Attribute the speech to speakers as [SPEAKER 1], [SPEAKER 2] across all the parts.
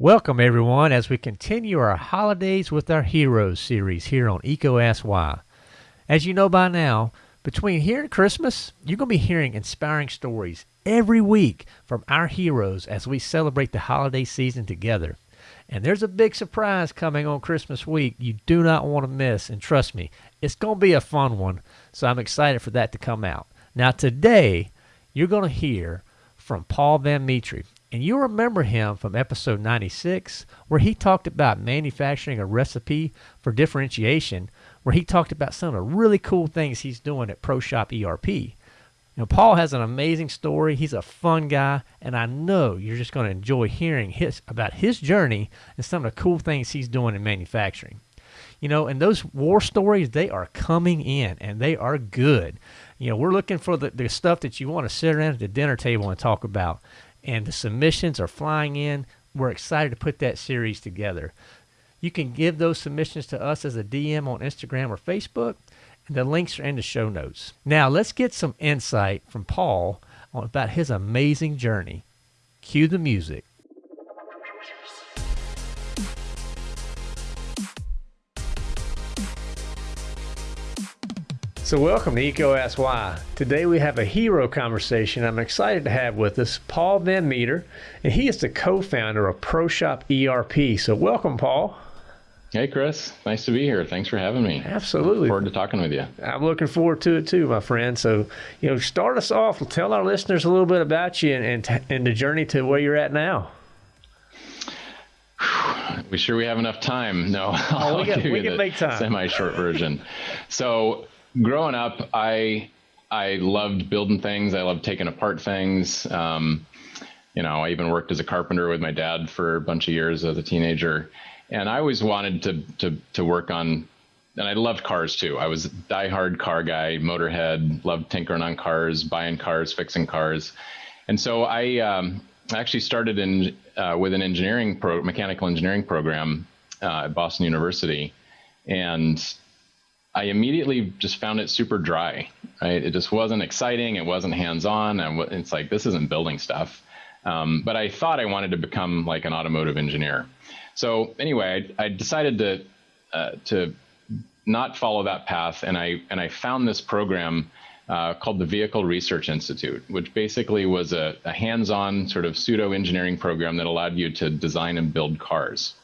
[SPEAKER 1] Welcome, everyone, as we continue our Holidays with Our Heroes series here on EECO Ask Why. As you know by now, between here and Christmas, you're going to be hearing inspiring stories every week from our heroes as we celebrate the holiday season together. And there's a big surprise coming on Christmas week you do not want to miss. And trust me, it's going to be a fun one. So I'm excited for that to come out. Now, today, you're going to hear from Paul Van Metre. And you remember him from episode 96, where he talked about manufacturing a recipe for differentiation, where he talked about some of the really cool things he's doing at ProShop ERP. You know, Paul has an amazing story. He's a fun guy, and I know you're just going to enjoy hearing his about his journey and some of the cool things he's doing in manufacturing. You know, and those war stories, they are coming in and they are good. You know, we're looking for the, the stuff that you want to sit around at the dinner table and talk about and the submissions are flying in. We're excited to put that series together. You can give those submissions to us as a DM on Instagram or Facebook, and the links are in the show notes. Now, let's get some insight from Paul about his amazing journey. Cue the music. So, welcome to EECO Ask Why. Today we have a hero conversation I'm excited to have with us, Paul Van Metre, and he is the co founder of ProShop ERP. So, welcome, Paul.
[SPEAKER 2] Hey, Chris. Nice to be here. Thanks for having me.
[SPEAKER 1] Absolutely.
[SPEAKER 2] Look forward to talking with you.
[SPEAKER 1] I'm looking forward to it too, my friend. So, you know, start us off. Tell our listeners a little bit about you and, and, and the journey to where you're at now.
[SPEAKER 2] We sure we have enough time? No,
[SPEAKER 1] oh, we, got, we can make time.
[SPEAKER 2] Semi-short version. So growing up, I I loved building things. I loved taking apart things. Um, you know, I even worked as a carpenter with my dad for a bunch of years as a teenager, and I always wanted to to to work on. And I loved cars too. I was a diehard car guy, motorhead, loved tinkering on cars, buying cars, fixing cars, and so I um, actually started in uh, with an engineering pro, mechanical engineering program uh, at Boston University, and I immediately just found it super dry. Right? It just wasn't exciting. It wasn't hands-on. And it's like this isn't building stuff. Um, but I thought I wanted to become like an automotive engineer. So anyway, I, I decided to uh, to not follow that path, and I and I found this program uh, called the Vehicle Research Institute, which basically was a, a hands-on sort of pseudo engineering program that allowed you to design and build cars.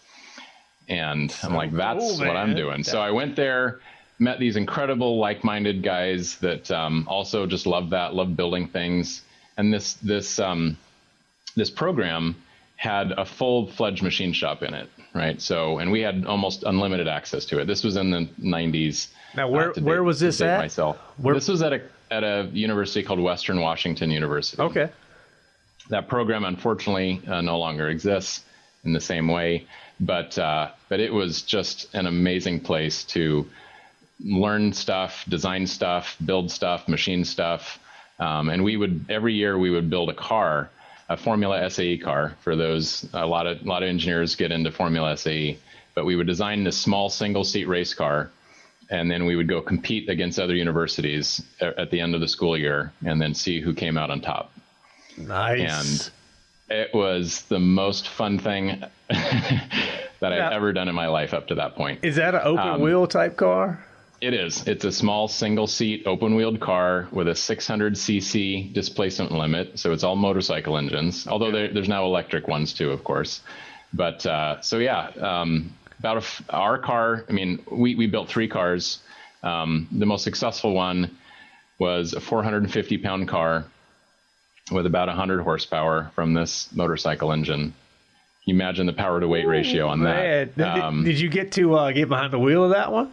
[SPEAKER 2] And so I'm like, that's cool, what I'm doing. So I went there met these incredible like-minded guys that um, also just love that, love building things. And this this um, this program had a full-fledged machine shop in it, right? So, and we had almost unlimited access to it. This was in the 90s.
[SPEAKER 1] Now, where uh, where was this at?
[SPEAKER 2] Myself. Where? This was at a at a university called Western Washington University.
[SPEAKER 1] Okay.
[SPEAKER 2] That program, unfortunately, uh, no longer exists in the same way, but uh, but it was just an amazing place to learn stuff, design stuff, build stuff, machine stuff. Um, and we would every year we would build a car, a Formula SAE car. For those, a lot of a lot of engineers get into Formula SAE, but we would design this small single seat race car, and then we would go compete against other universities at, at the end of the school year, and then see who came out on top.
[SPEAKER 1] Nice.
[SPEAKER 2] And it was the most fun thing that I've ever done in my life up to that point.
[SPEAKER 1] Is that an open um, wheel type car?
[SPEAKER 2] It is. It's a small single seat open wheeled car with a 600 cc displacement limit. So it's all motorcycle engines, although there, there's now electric ones too, of course. But uh, so yeah, um, about our car, I mean, we, we built three cars. Um, the most successful one was a 450 pound car with about 100 horsepower from this motorcycle engine. You imagine the power to weight ratio on that.
[SPEAKER 1] Um, did, did, you get to uh, get behind the wheel of that one?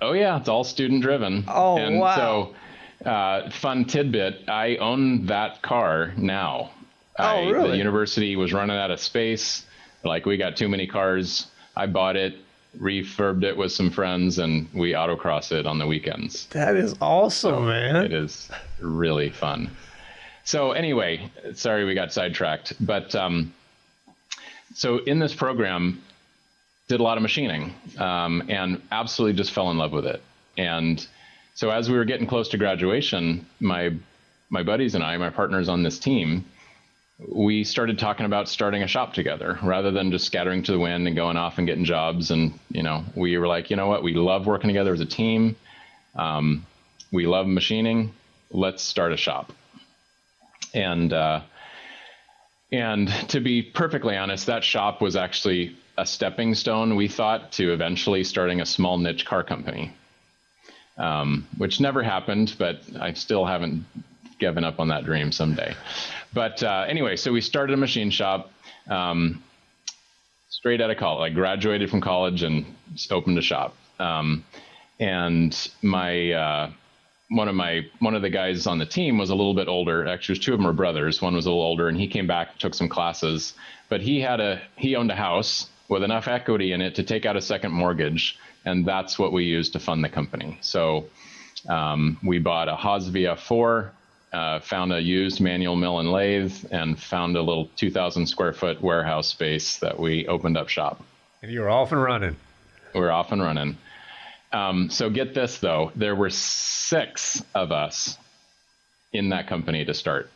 [SPEAKER 2] Oh yeah, it's all student driven.
[SPEAKER 1] Oh
[SPEAKER 2] and
[SPEAKER 1] wow!
[SPEAKER 2] So, uh, fun tidbit: I own that car now.
[SPEAKER 1] Oh I, really?
[SPEAKER 2] The university was running out of space. Like we got too many cars. I bought it, refurbed it with some friends, and we autocross it on the weekends.
[SPEAKER 1] That is awesome, so man.
[SPEAKER 2] It is really fun. So anyway, sorry we got sidetracked, but um, so in this program, did a lot of machining um, and absolutely just fell in love with it. And so as we were getting close to graduation, my my buddies and I, my partners on this team, we started talking about starting a shop together rather than just scattering to the wind and going off and getting jobs. And, you know, we were like, you know what? We love working together as a team. Um, we love machining. Let's start a shop. And, uh, and to be perfectly honest, that shop was actually a stepping stone, we thought, to eventually starting a small niche car company, um, which never happened, but I still haven't given up on that dream someday. But uh, anyway, so we started a machine shop um, straight out of college. I graduated from college and opened a shop. Um, and my uh, one of my one of the guys on the team was a little bit older. Actually, two of them were brothers. One was a little older, and he came back, took some classes. But he had a he owned a house with enough equity in it to take out a second mortgage, and that's what we used to fund the company. So um, we bought a Haas VF4 uh, found a used manual mill and lathe and found a little 2,000 square foot warehouse space that we opened up shop.
[SPEAKER 1] And you were off and running.
[SPEAKER 2] We are off and running. Um, so get this though, there were six of us in that company to start.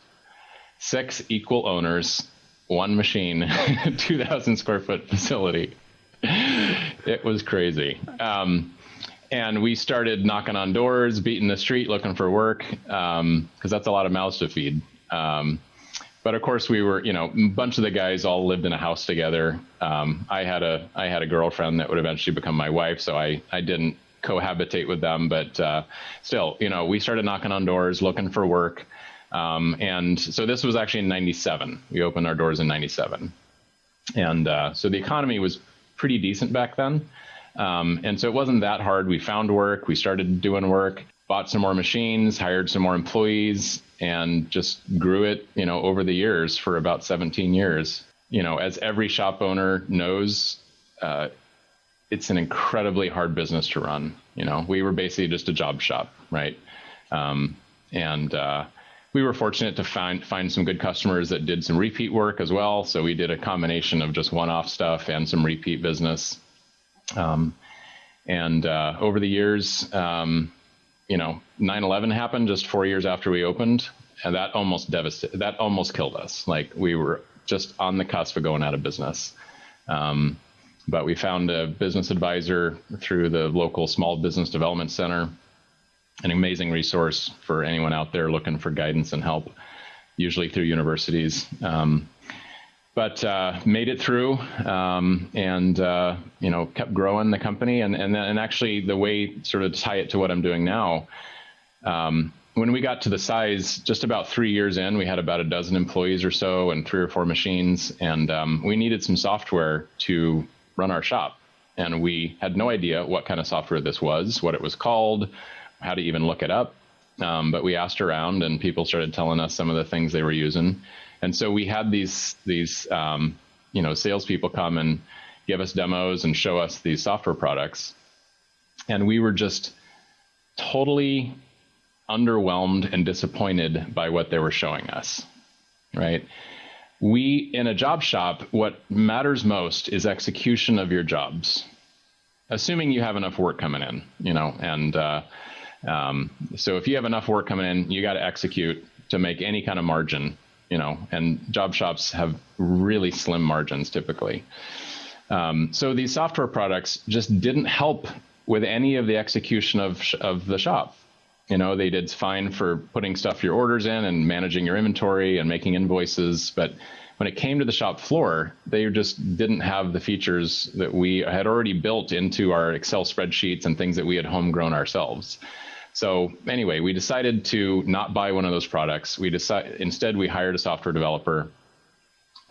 [SPEAKER 2] Six equal owners, one machine, 2,000 square foot facility. It was crazy. Um, and we started knocking on doors, beating the street, looking for work, because um, that's a lot of mouths to feed. Um, but of course, we were, you know, a bunch of the guys all lived in a house together. Um, I had a, I had a girlfriend that would eventually become my wife, so I, I didn't cohabitate with them, but uh, still, you know, we started knocking on doors, looking for work. Um, and so this was actually in 97. We opened our doors in 97. And uh, so the economy was pretty decent back then. Um, and so it wasn't that hard. We found work, we started doing work, bought some more machines, hired some more employees, and just grew it, you know, over the years for about 17 years. You know, as every shop owner knows, uh, it's an incredibly hard business to run. You know, we were basically just a job shop, right? Um, and uh, we were fortunate to find find some good customers that did some repeat work as well. So we did a combination of just one-off stuff and some repeat business. Um, and uh, over the years, um, you know, 9/11 happened just four years after we opened, and that almost devastated. That almost killed us. Like we were just on the cusp of going out of business. Um, but we found a business advisor through the local Small Business Development Center, an amazing resource for anyone out there looking for guidance and help, usually through universities. Um, but uh, made it through um, and uh, you know kept growing the company and and and actually the way sort of tie it to what I'm doing now. Um, when we got to the size, just about three years in, we had about a dozen employees or so and three or four machines, and um, we needed some software to run our shop. And we had no idea what kind of software this was, what it was called, how to even look it up. Um, but we asked around, and people started telling us some of the things they were using. And so we had these these um, you know salespeople come and give us demos and show us these software products, and we were just totally underwhelmed and disappointed by what they were showing us. Right? We in a job shop, what matters most is execution of your jobs, assuming you have enough work coming in. You know, and uh, um, so if you have enough work coming in, you got to execute to make any kind of margin you know, and job shops have really slim margins typically. Um, so these software products just didn't help with any of the execution of of the shop. You know, they did fine for putting stuff your orders in and managing your inventory and making invoices, but when it came to the shop floor, they just didn't have the features that we had already built into our Excel spreadsheets and things that we had homegrown ourselves. So anyway, we decided to not buy one of those products. We decided instead we hired a software developer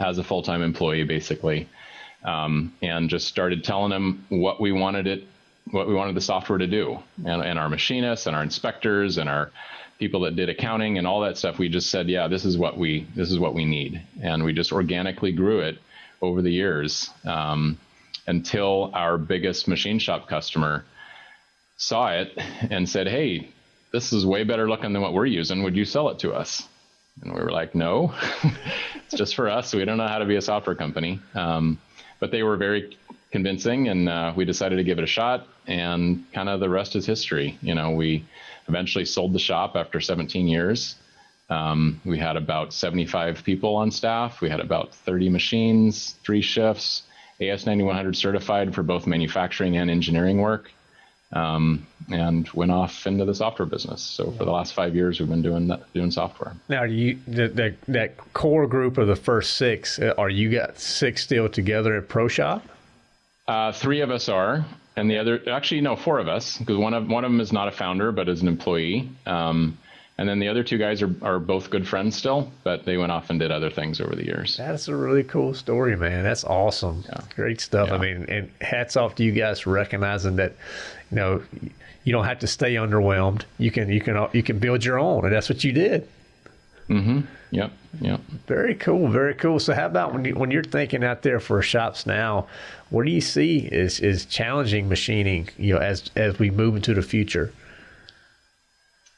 [SPEAKER 2] as a full-time employee, basically, um, and just started telling him what we wanted it, what we wanted the software to do, and, and our machinists and our inspectors and our people that did accounting and all that stuff. We just said, yeah, this is what we this is what we need, and we just organically grew it over the years um, until our biggest machine shop customer saw it and said, Hey, this is way better looking than what we're using. Would you sell it to us? And we were like, No, it's just for us. We don't know how to be a software company. Um, but they were very convincing, and uh, we decided to give it a shot. And kind of the rest is history. You know, we eventually sold the shop after 17 years. Um, we had about 75 people on staff. We had about 30 machines, three shifts, AS9100 certified for both manufacturing and engineering work, um, and went off into the software business. So for the last five years, we've been doing that, doing software.
[SPEAKER 1] Now, you the, the, that core group of the first six, uh, are you got six still together at Pro Shop?
[SPEAKER 2] Uh, three of us are, and the other actually no, four of us because one of one of them is not a founder but is an employee. Um, and then the other two guys are, are both good friends still, but they went off and did other things over the years.
[SPEAKER 1] That's a really cool story, man. That's awesome. Yeah. Great stuff. Yeah. I mean, and hats off to you guys for recognizing that, you know, you don't have to stay underwhelmed. You can you can you can build your own, and that's what you did.
[SPEAKER 2] Mm-hmm. Yep. Yep.
[SPEAKER 1] Very cool. Very cool. So, how about when you when you're thinking out there for shops now? What do you see is is challenging machining? You know, as as we move into the future.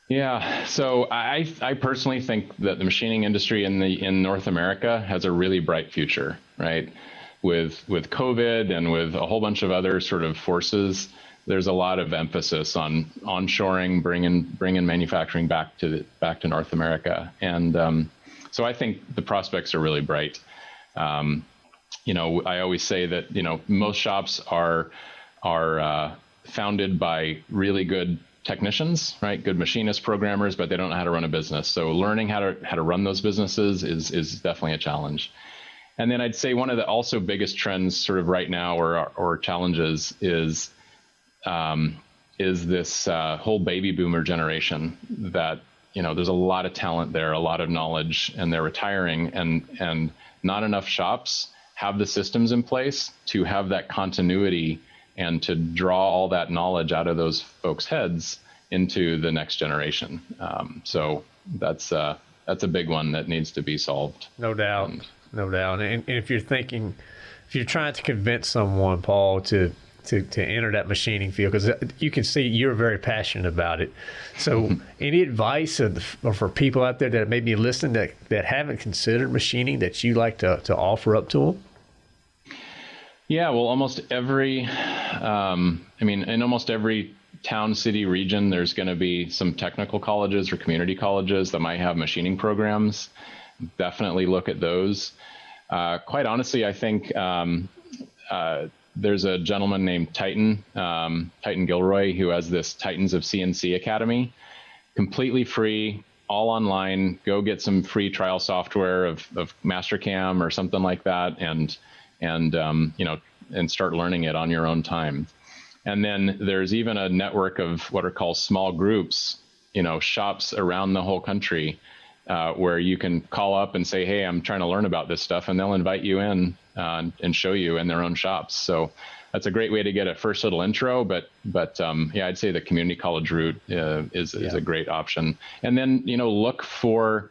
[SPEAKER 2] Yeah, so I I personally think that the machining industry in the in North America has a really bright future, right? With with COVID and with a whole bunch of other sort of forces, there's a lot of emphasis on onshoring, bringing bringing manufacturing back to the, back to North America, and um, so I think the prospects are really bright. Um, you know, I always say that you know most shops are are uh, founded by really good technicians, right? Good machinists, programmers, but they don't know how to run a business. So learning how to how to run those businesses is is definitely a challenge. And then I'd say one of the also biggest trends, sort of right now, or or challenges is um, is this uh, whole baby boomer generation that you know there's a lot of talent there, a lot of knowledge, and they're retiring, and and not enough shops have the systems in place to have that continuity and to draw all that knowledge out of those folks' heads into the next generation. Um, so that's uh, that's a big one that needs to be solved.
[SPEAKER 1] No doubt, and, no doubt. And, and if you're thinking, if you're trying to convince someone, Paul, to to, to enter that machining field because you can see you're very passionate about it. So, any advice for people out there that may be listening that, that haven't considered machining that you like to, to offer up to them?
[SPEAKER 2] Yeah, well, almost every, um, I mean, in almost every town, city, region, there's going to be some technical colleges or community colleges that might have machining programs. Definitely look at those. Uh, quite honestly, I think um, uh, there's a gentleman named Titan, um, Titan Gilroy, who has this Titans of CNC Academy, completely free, all online. Go get some free trial software of, of Mastercam or something like that, and and um, you know and start learning it on your own time. And then there's even a network of what are called small groups, you know, shops around the whole country uh, where you can call up and say, "Hey, I'm trying to learn about this stuff," and they'll invite you in uh, and show you in their own shops. So that's a great way to get a first little intro. But but um, yeah, I'd say the community college route uh, is is a great option. And then you know look for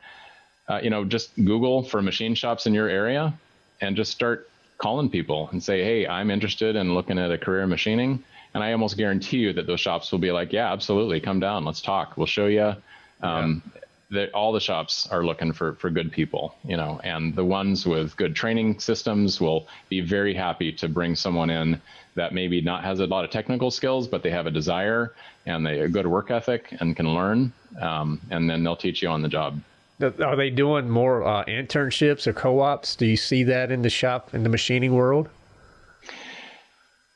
[SPEAKER 2] uh, you know just Google for machine shops in your area, and just start calling people and say, "Hey, I'm interested in looking at a career in machining." And I almost guarantee you that those shops will be like, "Yeah, absolutely, come down, let's talk. We'll show you." Um, yeah that all the shops are looking for for good people, you know, and the ones with good training systems will be very happy to bring someone in that maybe not has a lot of technical skills, but they have a desire and they a good work ethic and can learn, um, and then they'll teach you on the job.
[SPEAKER 1] Are they doing more uh, internships or co-ops? Do you see that in the shop in the machining world?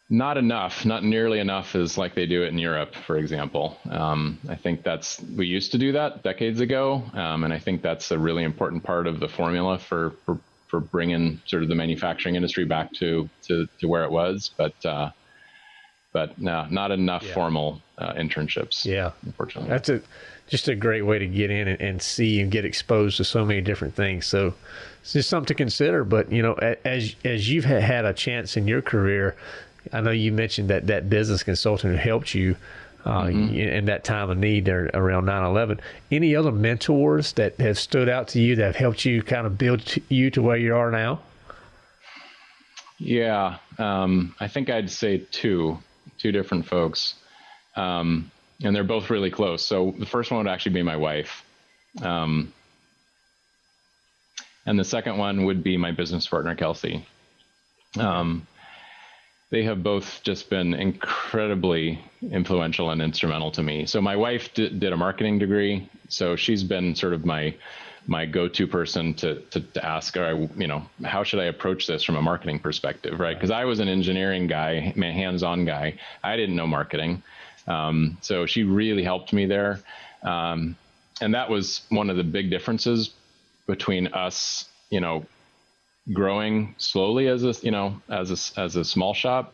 [SPEAKER 2] not enough, not nearly enough as like they do it in Europe, for example. Um, I think that's we used to do that decades ago, um, and I think that's a really important part of the formula for, for for bringing sort of the manufacturing industry back to to, to where it was. But uh, but no, not enough yeah. formal uh, internships.
[SPEAKER 1] Yeah,
[SPEAKER 2] unfortunately,
[SPEAKER 1] that's a just a great way to get in and, and see and get exposed to so many different things. So it's just something to consider. But you know, as as you've had a chance in your career I know you mentioned that that business consultant who helped you uh, mm-hmm. in that time of need there around 9-11 any other mentors that have stood out to you that have helped you kind of build you to where you are now
[SPEAKER 2] yeah um, i think i'd say two two different folks um, and they're both really close so the first one would actually be my wife um, and the second one would be my business partner kelsey um, they have both just been incredibly influential and instrumental to me. So my wife did, did a marketing degree, so she's been sort of my my go-to person to, to, to ask, or you know, how should I approach this from a marketing perspective, right? Because I was an engineering guy, hands-on guy. I didn't know marketing, um, so she really helped me there, um, and that was one of the big differences between us, you know, growing slowly as a you know as a as a small shop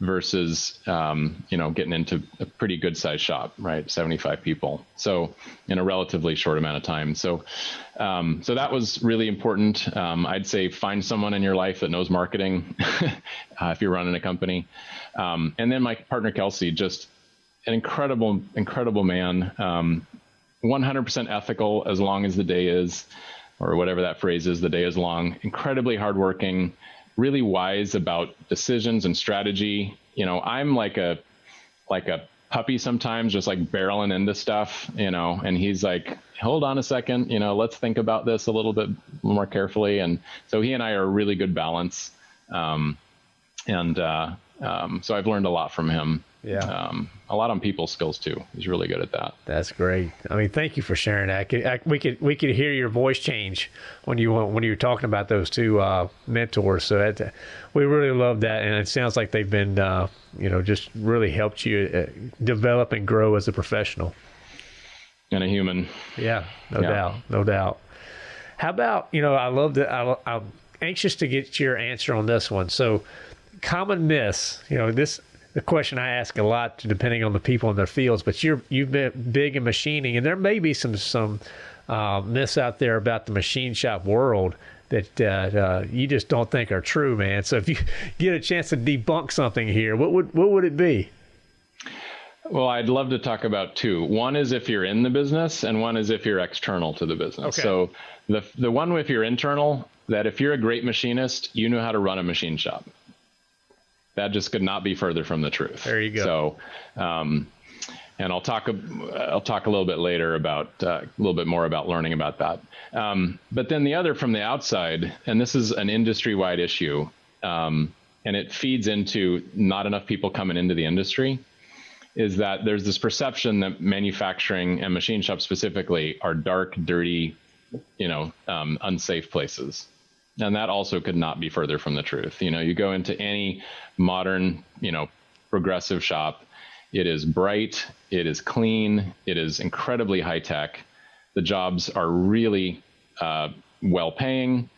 [SPEAKER 2] versus um, you know getting into a pretty good sized shop right? 75 people. So in a relatively short amount of time. So um, so that was really important. Um, i'd say find someone in your life that knows marketing uh, if you're running a company. Um, and then my partner kelsey just an incredible incredible man 100% um, ethical as long as the day is or whatever that phrase is, the day is long, incredibly hardworking, really wise about decisions and strategy. You know, I'm like a like a puppy sometimes, just like barreling into stuff, you know, and he's like, hold on a second, you know, let's think about this a little bit more carefully. And so he and I are a really good balance. Um, and uh, um, so I've learned a lot from him.
[SPEAKER 1] Yeah. Um,
[SPEAKER 2] a lot on people skills too. He's really good at that.
[SPEAKER 1] That's great. I mean, thank you for sharing that. I could, I, we could we could hear your voice change when you when you were talking about those two uh, mentors. So that we really love that, and it sounds like they've been uh, you know just really helped you uh, develop and grow as a professional
[SPEAKER 2] and a human.
[SPEAKER 1] Yeah, no yeah. doubt, no doubt. How about you know I love that. I, I'm anxious to get your answer on this one. So common myths. You know this the question I ask a lot, depending on the people in their fields. But you're you've been big in machining, and there may be some some uh, myths out there about the machine shop world that uh, uh, you just don't think are true, man. So if you get a chance to debunk something here, what would what would it be?
[SPEAKER 2] Well, I'd love to talk about two. One is if you're in the business, and one is if you're external to the business. Okay. So the the one if you're internal, that if you're a great machinist, you know how to run a machine shop that just could not be further from the truth.
[SPEAKER 1] There you
[SPEAKER 2] go. So, um, and I'll talk I'll talk a little bit later about uh, a little bit more about learning about that. Um, but then the other from the outside, and this is an industry wide issue, um, and it feeds into not enough people coming into the industry. Is that there's this perception that manufacturing and machine shops specifically are dark, dirty, you know, um, unsafe places. And that also could not be further from the truth. You know, you go into any modern, you know, progressive shop, it is bright, it is clean, it is incredibly high tech. The jobs are really uh, well paying.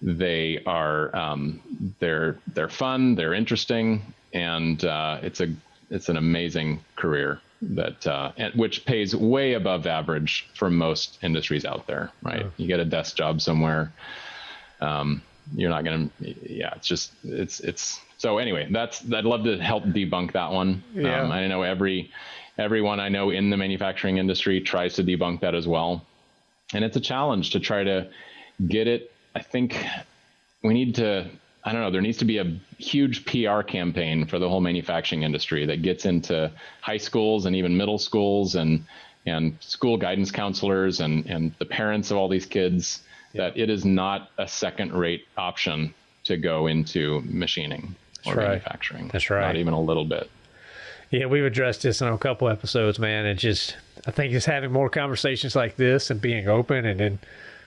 [SPEAKER 2] They are um, they're they're fun, they're interesting, and uh, it's a it's an amazing career that uh, which pays way above average for most industries out there. Right, you get a desk job somewhere um, you're not going to, yeah, it's just, it's, it's, so anyway, that's, I'd love to help debunk that one.
[SPEAKER 1] Yeah. Um,
[SPEAKER 2] I know every, everyone I know in the manufacturing industry tries to debunk that as well. And it's a challenge to try to get it. I think we need to, I don't know, there needs to be a huge PR campaign for the whole manufacturing industry that gets into high schools and even middle schools and, and school guidance counselors and, and the parents of all these kids that it is not a second rate option to go into machining or
[SPEAKER 1] That's
[SPEAKER 2] manufacturing.
[SPEAKER 1] Right. That's right.
[SPEAKER 2] Not even a little bit.
[SPEAKER 1] Yeah, we've addressed this in a couple episodes, man. And just, I think just having more conversations like this and being open and then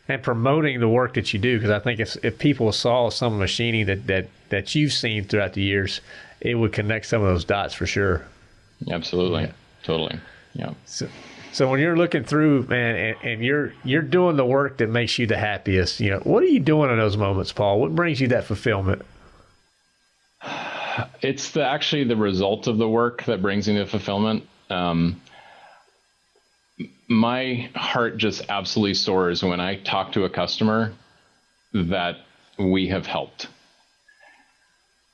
[SPEAKER 1] and promoting the work that you do, because I think if if people saw some machining that that that you've seen throughout the years, it would connect some of those dots for sure.
[SPEAKER 2] Absolutely, yeah. totally, yeah.
[SPEAKER 1] So, so when you're looking through, man, and, and, you're you're doing the work that makes you the happiest, you know, what are you doing in those moments, Paul? What brings you that fulfillment?
[SPEAKER 2] It's the actually the result of the work that brings me the fulfillment. Um, my heart just absolutely soars when I talk to a customer that we have helped.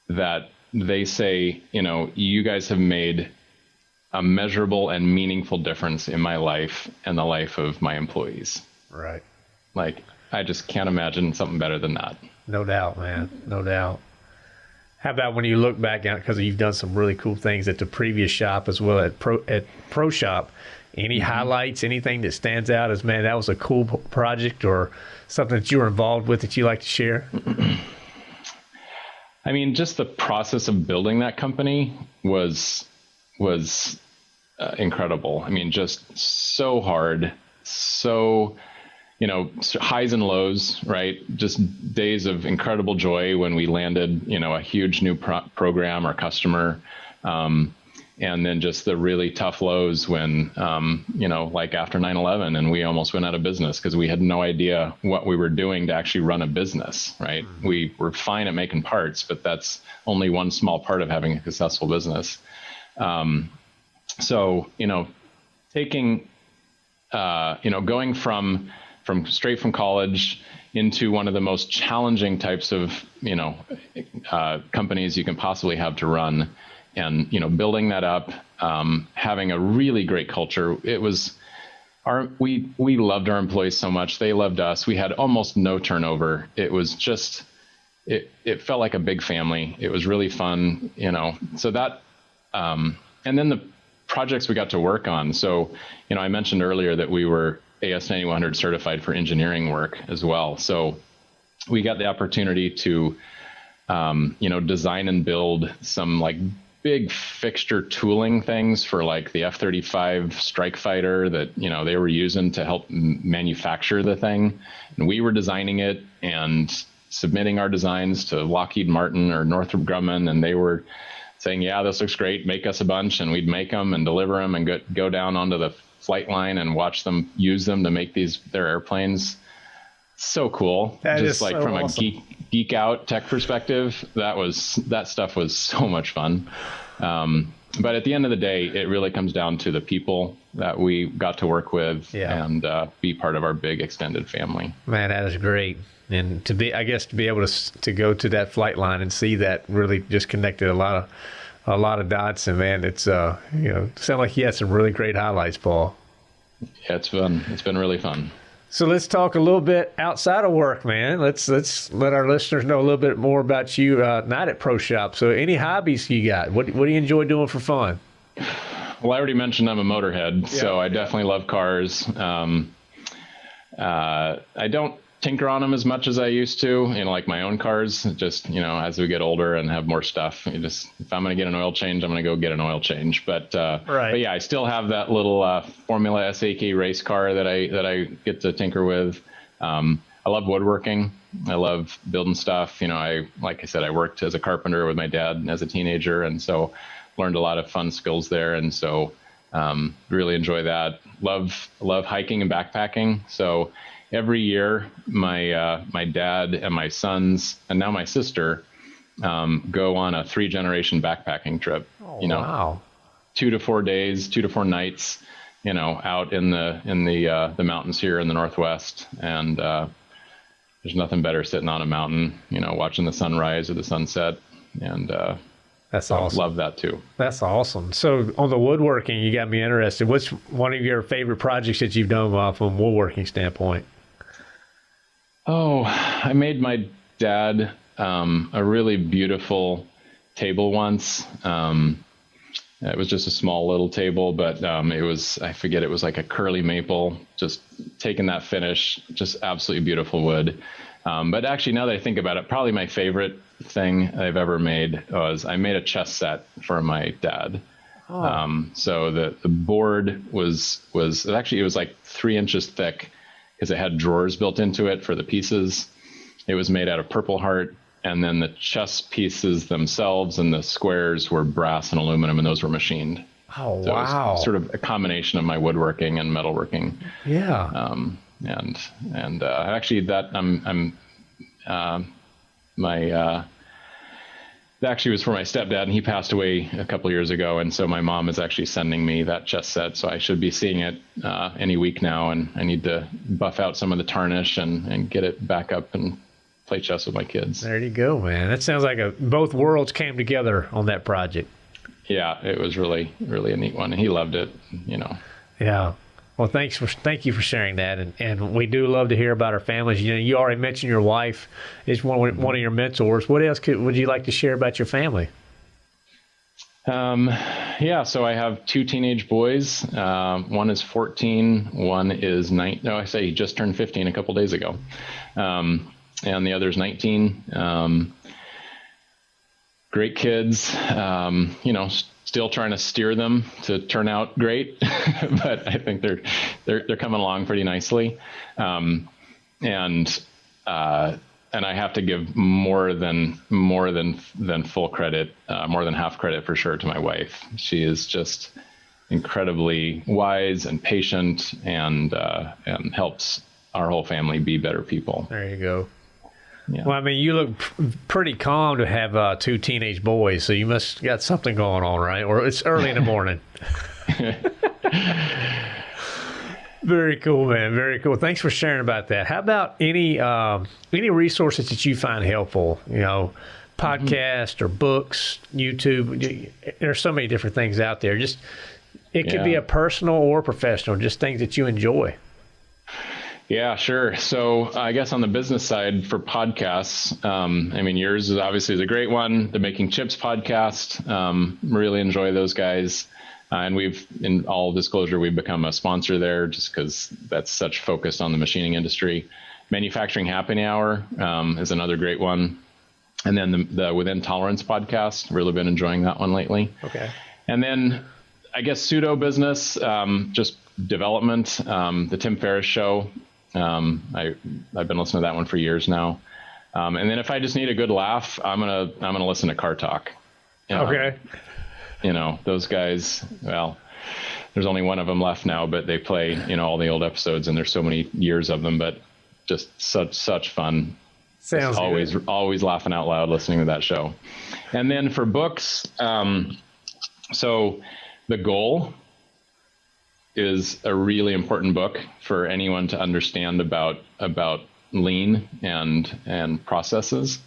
[SPEAKER 2] That they say, you know, you guys have made a measurable and meaningful difference in my life and the life of my employees.
[SPEAKER 1] Right.
[SPEAKER 2] Like, I just can't imagine something better than that.
[SPEAKER 1] No doubt, man. No doubt. How about when you look back at because you've done some really cool things at the previous shop as well at Pro at Pro Shop. Any mm-hmm. highlights? Anything that stands out as man, that was a cool project or something that you were involved with that you like to share?
[SPEAKER 2] I mean, just the process of building that company was was uh, incredible. I mean, just so hard, so you know highs and lows, right? Just days of incredible joy when we landed, you know, a huge new pro- program or customer. Um, and then just the really tough lows when um, you know like after 9-11 and we almost went out of business because we had no idea what we were doing to actually run a business right mm-hmm. we were fine at making parts but that's only one small part of having a successful business um, so you know taking uh, you know going from from straight from college into one of the most challenging types of you know uh, companies you can possibly have to run and you know building that up, um, having a really great culture. It was our we we loved our employees so much. They loved us. We had almost no turnover. It was just it it felt like a big family. It was really fun, you know. So that um, and then the projects we got to work on. So you know I mentioned earlier that we were AS 9100 certified for engineering work as well. So we got the opportunity to um, you know design and build some like big fixture tooling things for like the F-35 strike fighter that you know they were using to help manufacture the thing, and we were designing it and submitting our designs to Lockheed Martin or Northrop Grumman, and they were saying, "Yeah, this looks great. Make us a bunch," and we'd make them and deliver them and go, go down onto the flight line and watch them use them to make these their airplanes. So cool!
[SPEAKER 1] That
[SPEAKER 2] Just like
[SPEAKER 1] so
[SPEAKER 2] from
[SPEAKER 1] awesome.
[SPEAKER 2] a geek geek out tech perspective, that was that stuff was so much fun. Um, but at the end of the day, it really comes down to the people that we got to work with
[SPEAKER 1] yeah.
[SPEAKER 2] and uh, be part of our big extended family.
[SPEAKER 1] Man, that is great. And to be, I guess, to be able to to go to that flight line and see that really just connected a lot of a lot of dots. And man, it's uh, you know, sound like you had some really great highlights, Paul.
[SPEAKER 2] Yeah, it's fun. It's been really fun.
[SPEAKER 1] So let's talk a little bit outside of work, man. Let's let's let our listeners know a little bit more about you, uh, not at Pro Shop. So, any hobbies you got? What what do you enjoy doing for fun?
[SPEAKER 2] Well, I already mentioned I'm a motorhead, yeah, so I definitely love cars. Um, uh, I don't tinker on them as much as I used to. You know, like my own cars. Just you know, as we get older and have more stuff, you just if I'm going to get an oil change, I'm going to go get an oil change. But uh,
[SPEAKER 1] right.
[SPEAKER 2] but yeah, I still have that little uh, Formula SAE race car that I that I get to tinker with. Um, I love woodworking. I love building stuff. You know, I like I said, I worked as a carpenter with my dad as a teenager, and so learned a lot of fun skills there. And so um, really enjoy that. Love love hiking and backpacking. So every year, my uh, my dad and my sons, and now my sister, um, go on a three generation backpacking trip.
[SPEAKER 1] Oh,
[SPEAKER 2] you know,
[SPEAKER 1] wow.
[SPEAKER 2] two to four days, two to four nights. You know, out in the in the uh, the mountains here in the northwest, and uh, there's nothing better sitting on a mountain. You know, watching the sunrise or the sunset, and uh,
[SPEAKER 1] that's awesome.
[SPEAKER 2] Love that too.
[SPEAKER 1] That's awesome. So on the woodworking, you got me interested. What's one of your favorite projects that you've done from a woodworking standpoint?
[SPEAKER 2] I made my dad um, a really beautiful table once. Um, it was just a small little table, but um, it was, I forget, it was like a curly maple, just taking that finish, just absolutely beautiful wood. Um, but actually, now that I think about it, probably my favorite thing I've ever made was I made a chess set for my dad. Oh. Um, so the, the board was was actually it was like three inches thick because it had drawers built into it for the pieces. It was made out of purple heart, and then the chess pieces themselves and the squares were brass and aluminum, and those were machined.
[SPEAKER 1] Oh so wow!
[SPEAKER 2] sort of a combination of my woodworking and metalworking.
[SPEAKER 1] Yeah.
[SPEAKER 2] Um, and and uh, actually, that I'm I'm uh, my uh, actually was for my stepdad, and he passed away a couple years ago. And so my mom is actually sending me that chess set. So I should be seeing it uh, any week now. And I need to buff out some of the tarnish and, and get it back up and play chess with my kids.
[SPEAKER 1] There you go, man. That sounds like a, both worlds came together on that project.
[SPEAKER 2] Yeah, it was really, really a neat one. And he loved it, you know.
[SPEAKER 1] Yeah. Well, thanks for thank you for sharing that, and, and we do love to hear about our families. You know, you already mentioned your wife is one one of your mentors. What else could, would you like to share about your family?
[SPEAKER 2] Um, yeah, so I have two teenage boys. Uh, one is 14. One is nine. No, I say he just turned 15 a couple days ago, um, and the other is 19. Um, great kids. Um, you know, still trying to steer them to turn out great, but I think they're they're they're coming along pretty nicely. Um, and uh, and I have to give more than more than than full credit, uh, more than half credit for sure to my wife. She is just incredibly wise and patient, and uh, and helps our whole family be better people.
[SPEAKER 1] There you go. Yeah. Well, I mean, you look pretty calm to have uh, two teenage boys, so you must got something going on, right? Or it's early in the morning. Very cool, man. Very cool. Thanks for sharing about that. How about any um, any resources that you find helpful? You know, podcast mm-hmm. or books, YouTube. There's so many different things out there. Just it could yeah. be a personal or professional. Just things that you enjoy.
[SPEAKER 2] Yeah, sure. So I guess on the business side for podcasts, um, I mean, yours is obviously is a great one. The Making Chips podcast, um, really enjoy those guys. Uh, and we've, in all disclosure, we've become a sponsor there just because that's such focused on the machining industry. Manufacturing Happy Hour um, is another great one. And then the, the Within Tolerance podcast, really been enjoying that one lately.
[SPEAKER 1] Okay.
[SPEAKER 2] And then I guess pseudo business, um, just development. Um, the Tim Ferriss show. Um, I I've been listening to that one for years now. Um, and then if I just need a good laugh, I'm gonna I'm gonna listen to Car Talk.
[SPEAKER 1] You know, okay
[SPEAKER 2] you know, those guys, well, there's only one of them left now, but they play, you know, all the old episodes and there's so many years of them, but just such, such fun.
[SPEAKER 1] Sounds
[SPEAKER 2] always,
[SPEAKER 1] good.
[SPEAKER 2] always laughing out loud listening to that show. And then for books, um, so the goal is a really important book for anyone to understand about, about lean and, and processes.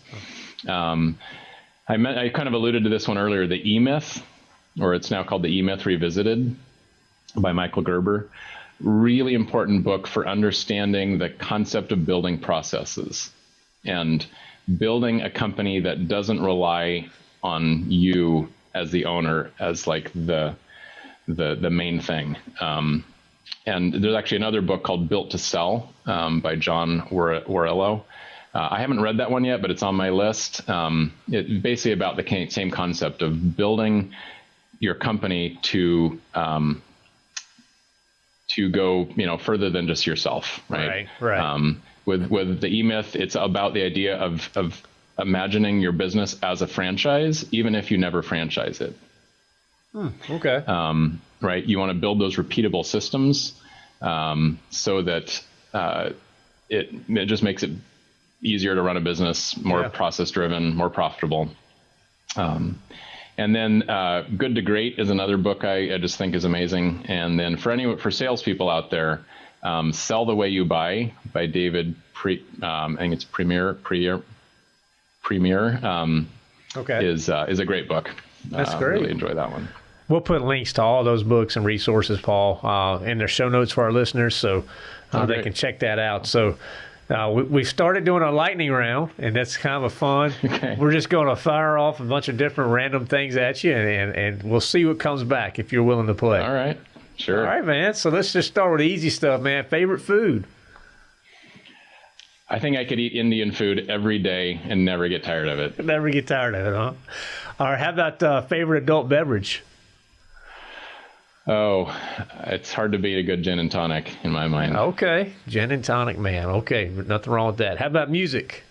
[SPEAKER 2] Um, I, met, I kind of alluded to this one earlier, the E Myth or it's now called The E Myth Revisited by Michael Gerber. Really important book for understanding the concept of building processes and building a company that doesn't rely on you as the owner as like the the the main thing. Um, and there's actually another book called Built to Sell um, by John Warrillow. Uh, I haven't read that one yet, but it's on my list. Um, it's basically about the same concept of building your company to um, to go you know further than just yourself, right?
[SPEAKER 1] Right. right. Um,
[SPEAKER 2] with with the E Myth, it's about the idea of of imagining your business as a franchise, even if you never franchise it.
[SPEAKER 1] Hmm, okay. Um,
[SPEAKER 2] right. You want to build those repeatable systems um, so that uh, it it just makes it easier to run a business, more yeah. process driven, more profitable. Um, and then uh, Good to Great is another book I, I, just think is amazing. And then for any for salespeople out there, um, Sell the Way You Buy by David Pre, um, I think it's Premier Premier Premier um,
[SPEAKER 1] okay.
[SPEAKER 2] is uh, is a great book.
[SPEAKER 1] That's uh, great.
[SPEAKER 2] Really enjoy that one.
[SPEAKER 1] We'll put links to all those books and resources, Paul, uh, in their show notes for our listeners, so uh, oh, they can check that out. So uh, we, we started doing a lightning round, and that's kind of fun. Okay. We're just going to fire off a bunch of different random things at you, and, and, and we'll see what comes back if you're willing to play.
[SPEAKER 2] All right. Sure.
[SPEAKER 1] All right, man. So let's just start with the easy stuff, man. Favorite food?
[SPEAKER 2] I think I could eat Indian food every day and never get tired of it.
[SPEAKER 1] Never get tired of it, huh? All right. How about uh, favorite adult beverage?
[SPEAKER 2] Oh, it's hard to beat a good gin and tonic in my mind.
[SPEAKER 1] Okay, gin and tonic, man. Okay, nothing wrong with that. How about music?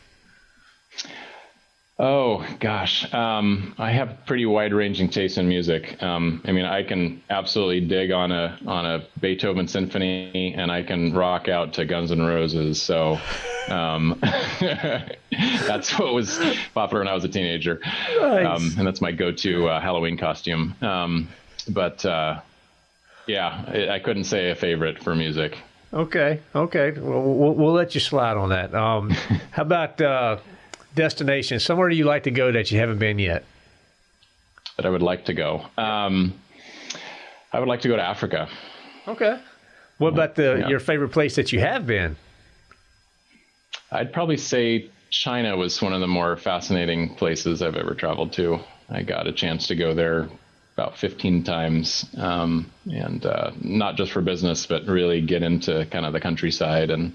[SPEAKER 2] Oh gosh, um, I have pretty wide-ranging taste in music. Um, I mean, I can absolutely dig on a on a Beethoven symphony, and I can rock out to Guns N' Roses. So um, that's what was popular when I was a teenager, nice. Um, and that's my go-to uh, Halloween costume. Um, but uh, yeah, I couldn't say a favorite for music.
[SPEAKER 1] Okay, okay. Well, we'll, we'll let you slide on that. Um, how about uh, destination? Somewhere you like to go that you haven't been yet?
[SPEAKER 2] That I would like to go. Um, I would like to go to Africa.
[SPEAKER 1] Okay. What about the yeah. your favorite place that you have been?
[SPEAKER 2] I'd probably say China was one of the more fascinating places I've ever traveled to. I got a chance to go there about 15 times, um, and uh, not just for business, but really get into kind of the countryside and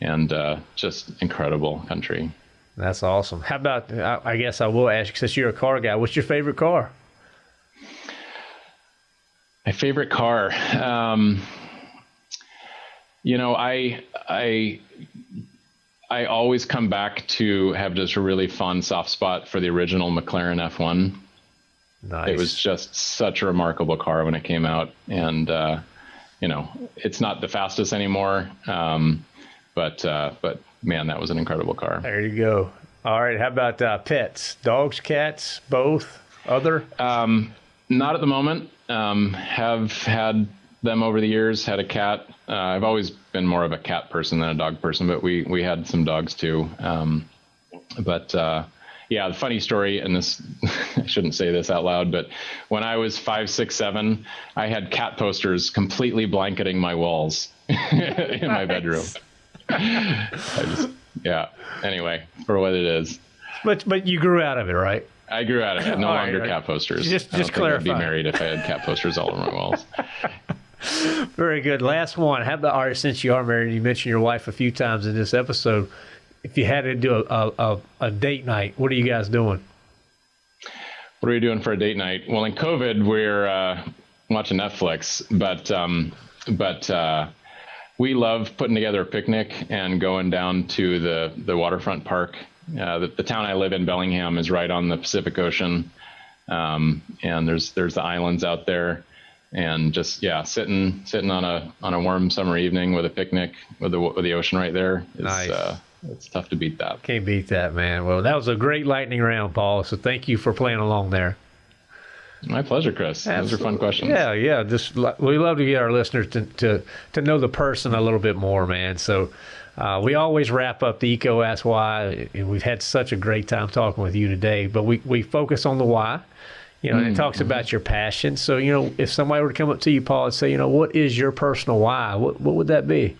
[SPEAKER 2] and uh, just incredible country.
[SPEAKER 1] That's awesome. How about? I, I guess I will ask since you're a car guy. What's your favorite car?
[SPEAKER 2] My favorite car. Um, you know, I I I always come back to have just a really fun soft spot for the original McLaren F1.
[SPEAKER 1] Nice.
[SPEAKER 2] It was just such a remarkable car when it came out, and uh, you know, it's not the fastest anymore, um, but uh, but man, that was an incredible car.
[SPEAKER 1] There you go. All right. How about uh, pets? Dogs, cats, both? Other?
[SPEAKER 2] Um, not at the moment. Um, have had them over the years. Had a cat. Uh, I've always been more of a cat person than a dog person, but we we had some dogs too. Um, but uh, yeah, the funny story, and this I shouldn't say this out loud, but when I was five, six, seven, I had cat posters completely blanketing my walls in my bedroom. I just, yeah. Anyway, for what it is.
[SPEAKER 1] But but you grew out of it, right?
[SPEAKER 2] I grew out of it. No
[SPEAKER 1] All
[SPEAKER 2] longer
[SPEAKER 1] right.
[SPEAKER 2] cat posters.
[SPEAKER 1] Just-
[SPEAKER 2] I
[SPEAKER 1] just
[SPEAKER 2] think I'd be married if I had cat posters all over my walls.
[SPEAKER 1] Very good. Last one. How about, all right, since you are married, you mentioned your wife a few times in this episode. If you had to do a, a, a, a date night, what are you guys doing?
[SPEAKER 2] What are we doing for a date night? Well, in COVID, we're uh, watching Netflix, but um, but uh, we love putting together a picnic and going down to the the waterfront park. Uh, the, the town I live in, Bellingham, is right on the Pacific Ocean, um, and there's there's the islands out there, and just yeah, sitting sitting on a on a warm summer evening with a picnic with the with the ocean right there. Is,
[SPEAKER 1] Nice.
[SPEAKER 2] It's tough to beat that.
[SPEAKER 1] Can't beat that, man. Well, that was a great lightning round, Paul. So thank you for playing along there.
[SPEAKER 2] My pleasure, Chris. Those are fun questions.
[SPEAKER 1] Yeah, yeah. Just we love to get our listeners to to, to know the person a little bit more, man. So uh, we always wrap up the EECO Ask Why, and we've had such a great time talking with you today. But we we focus on the why. You know, and it talks about your passion. So, you know, if somebody were to come up to you, Paul, and say, you know, what is your personal why? What what would that be?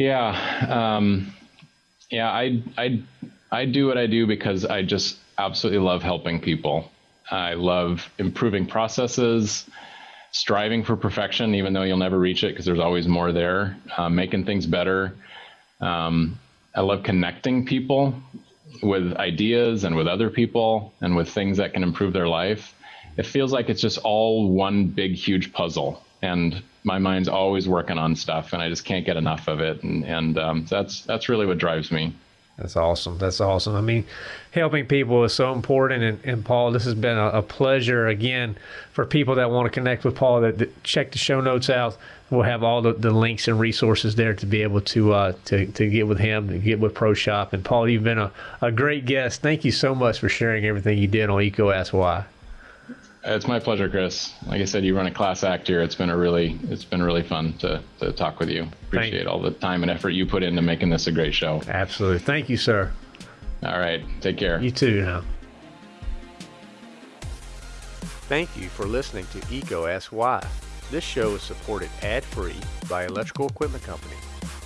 [SPEAKER 2] Yeah, um, yeah. I I I do what I do because I just absolutely love helping people. I love improving processes, striving for perfection, even though you'll never reach it because there's always more there. Uh, making things better. Um, I love connecting people with ideas and with other people and with things that can improve their life. It feels like it's just all one big, huge puzzle. And my mind's always working on stuff, and I just can't get enough of it. And, and um, that's that's really what drives me.
[SPEAKER 1] That's awesome. That's awesome. I mean, helping people is so important. And, and Paul, this has been a, a pleasure again for people that want to connect with Paul. That, that check the show notes out. We'll have all the, the links and resources there to be able to uh, to to get with him, to get with ProShop. And Paul, you've been a, a great guest. Thank you so much for sharing everything you did on EECO Ask Why.
[SPEAKER 2] It's my pleasure, Chris. Like I said, you run a class act here. It's been a really it's been really fun to, to talk with you. Appreciate all the time and effort you put into making this a great show.
[SPEAKER 1] Absolutely. Thank you, sir.
[SPEAKER 2] All right, take care.
[SPEAKER 1] You too now. Thank you for listening to EECO Ask Why. This show is supported ad-free by Electrical Equipment Company.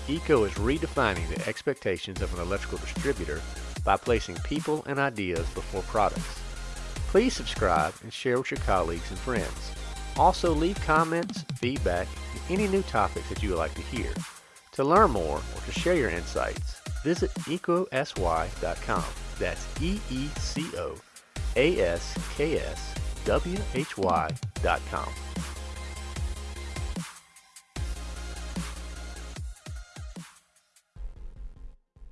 [SPEAKER 1] EECO is redefining the expectations of an electrical distributor by placing people and ideas before products. Please subscribe and share with your colleagues and friends. Also leave comments, feedback, and any new topics that you would like to hear. To learn more or to share your insights, visit ecosy.com. That's E E C